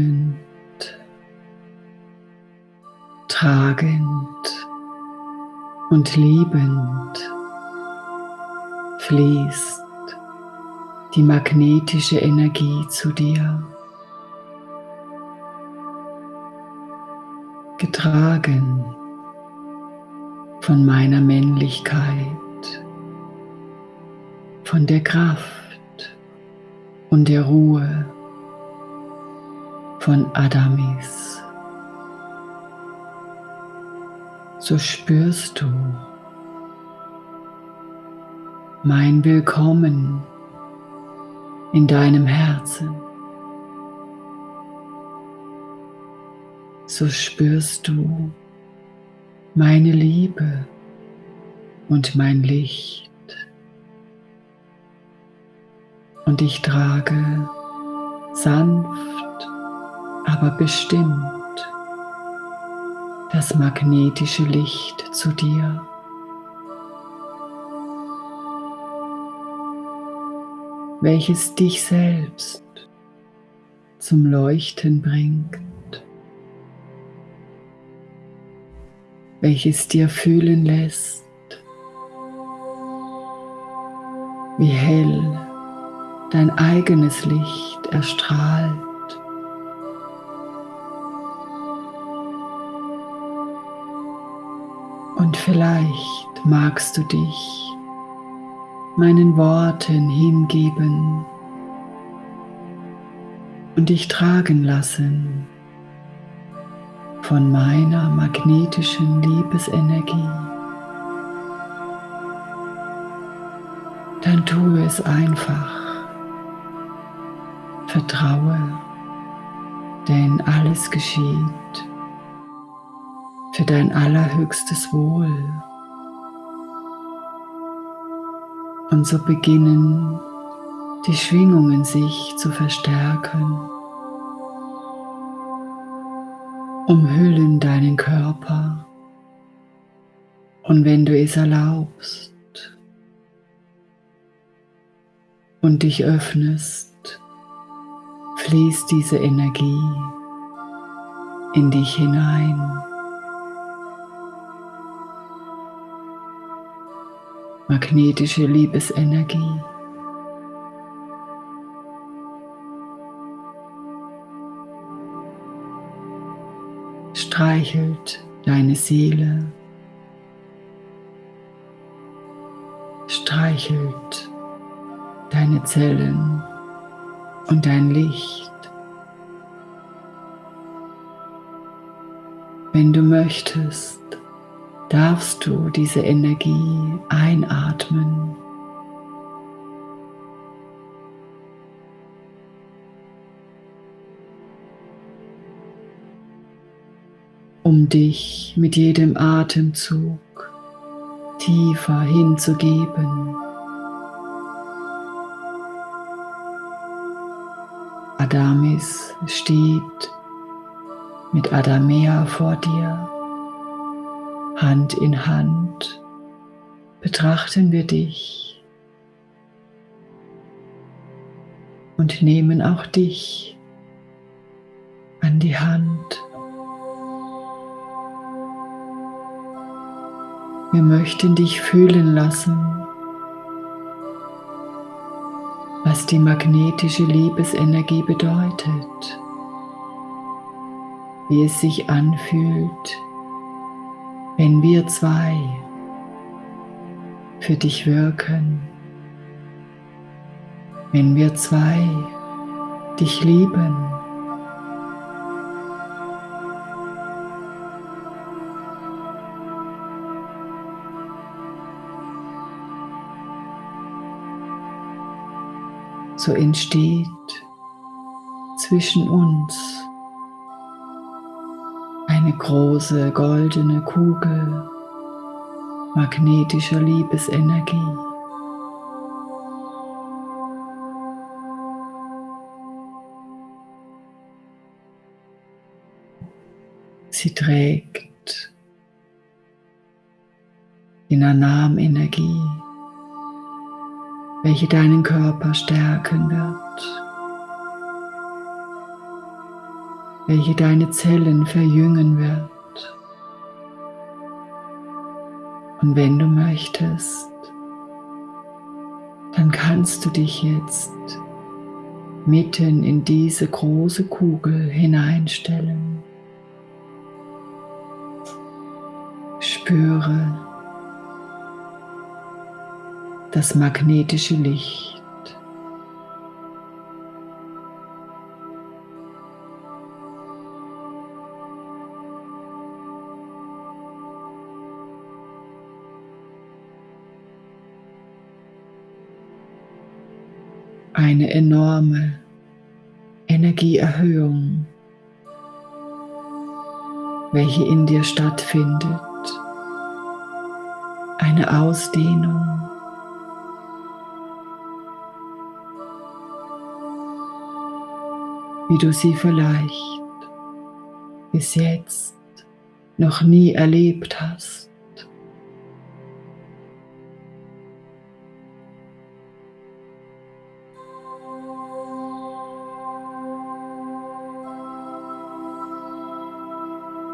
einhüllend, tragend und liebend fließt die magnetische Energie zu dir. Getragen von meiner Männlichkeit, von der Kraft und der Ruhe von Adamis. So spürst du mein Willkommen in deinem Herzen. So spürst du meine Liebe und mein Licht. Und ich trage sanft, aber bestimmt das magnetische Licht zu dir. welches dich selbst zum Leuchten bringt, welches dir fühlen lässt, wie hell dein eigenes Licht erstrahlt. Und vielleicht magst du dich meinen Worten hingeben und dich tragen lassen von meiner magnetischen Liebesenergie. Dann tue es einfach. Vertraue, denn alles geschieht für dein allerhöchstes Wohl. Und so beginnen die Schwingungen sich zu verstärken, umhüllen deinen Körper und wenn du es erlaubst und dich öffnest, fließt diese Energie in dich hinein. Magnetische Liebesenergie. Streichelt deine Seele, streichelt deine Zellen und dein Licht. Wenn du möchtest, darfst du diese Energie einatmen. um dich mit jedem Atemzug tiefer hinzugeben. Adamis steht mit Adamea vor dir. Hand in Hand betrachten wir dich und nehmen auch dich an die Hand. Wir möchten dich fühlen lassen, was die magnetische Liebesenergie bedeutet, wie es sich anfühlt, wenn wir zwei für dich wirken, wenn wir zwei dich lieben. So entsteht zwischen uns eine große goldene Kugel magnetischer Liebesenergie. Sie trägt die Nanam-Energie, welche deinen Körper stärken wird. Welche deine Zellen verjüngen wird. Und wenn du möchtest, dann kannst du dich jetzt mitten in diese große Kugel hineinstellen. Spüre das magnetische Licht. Eine enorme Energieerhöhung, welche in dir stattfindet, eine Ausdehnung. wie du sie vielleicht bis jetzt noch nie erlebt hast.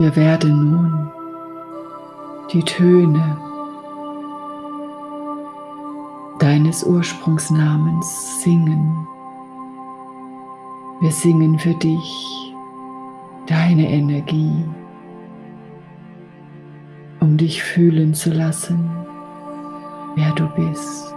Wir werden nun die Töne deines Ursprungsnamens singen. Wir singen für dich deine Energie, um dich fühlen zu lassen, wer du bist.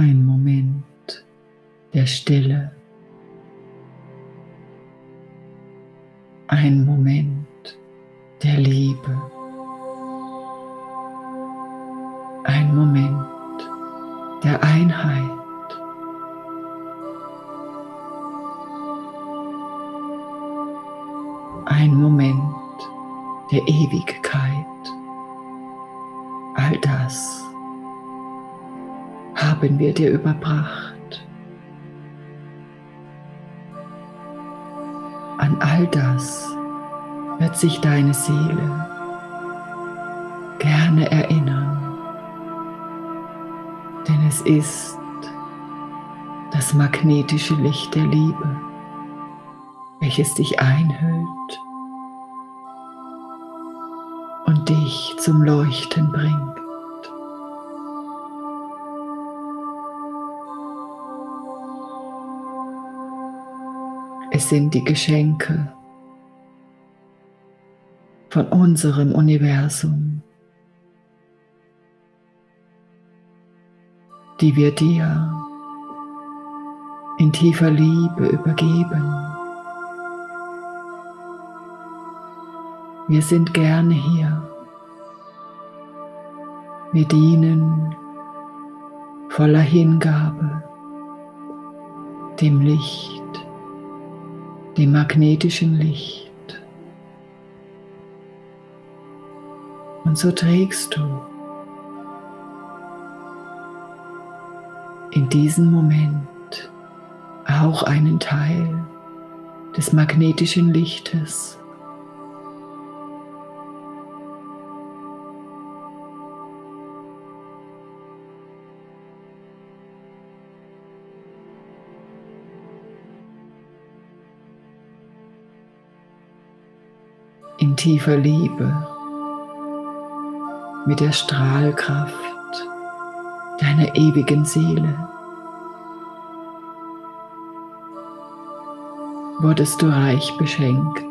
Ein Moment der Stille, ein Moment der Liebe, ein Moment der Einheit. Ein Moment der Ewigkeit. All das haben wir dir überbracht. An all das wird sich deine Seele gerne erinnern, denn es ist das magnetische Licht der Liebe, welches dich einhüllt und dich zum Leuchten bringt. Es sind die Geschenke von unserem Universum, die wir dir in tiefer Liebe übergeben. Wir sind gerne hier. Wir dienen voller Hingabe dem Licht dem magnetischen Licht. Und so trägst du in diesem Moment auch einen Teil des magnetischen Lichtes in tiefer Liebe mit der Strahlkraft deiner ewigen Seele. Wurdest du reich beschenkt.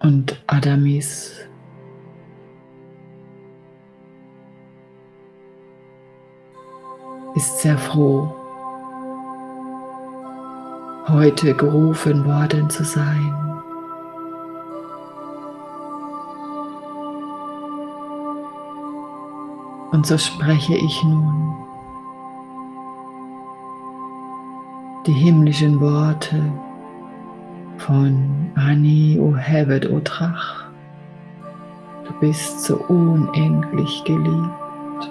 Und Adamis ist sehr froh, heute gerufen worden zu sein. Und so spreche ich nun die himmlischen Worte von Ani O Hevet O Trach. Du bist so unendlich geliebt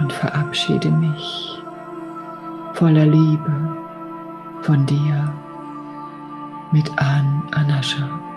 und verabschiede mich voller Liebe von dir mit An Anascha.